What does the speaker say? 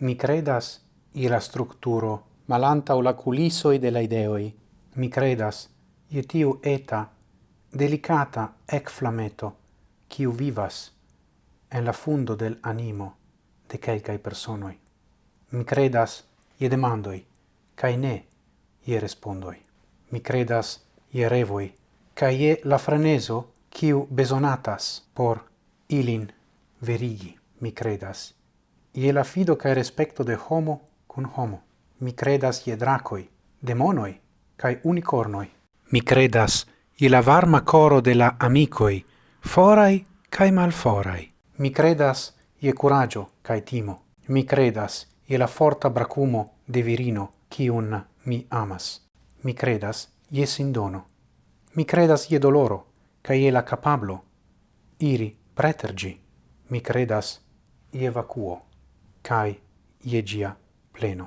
Mi credas i la structuro malantaŭ la kulisoj de la ideoi Mi credas i tiu eta, delicata ecflameto, qui vivas en la fundo del animo de quelcae personoi. Mi credas ie demandoi, cae ne ie respondoi. Mi credas ie revoi, cae ie la freneso quiu besonatas por ilin verigi. Mi credas ie la fido cae respecto de homo cun homo. Mi credas ie dracoi, demonoi, cae unicornoi. Mi credas ie la varma coro de la amicoi, forai cae malforai. Mi credas ie curagio cae timo. Mi credas ie la forta bracumo de virino, cium mi amas. Mi credas ie sindono. Mi credas ie doloro, cae ie la capablo, iri pretergi. Mi credas ie vacuo cae ie gia pleno.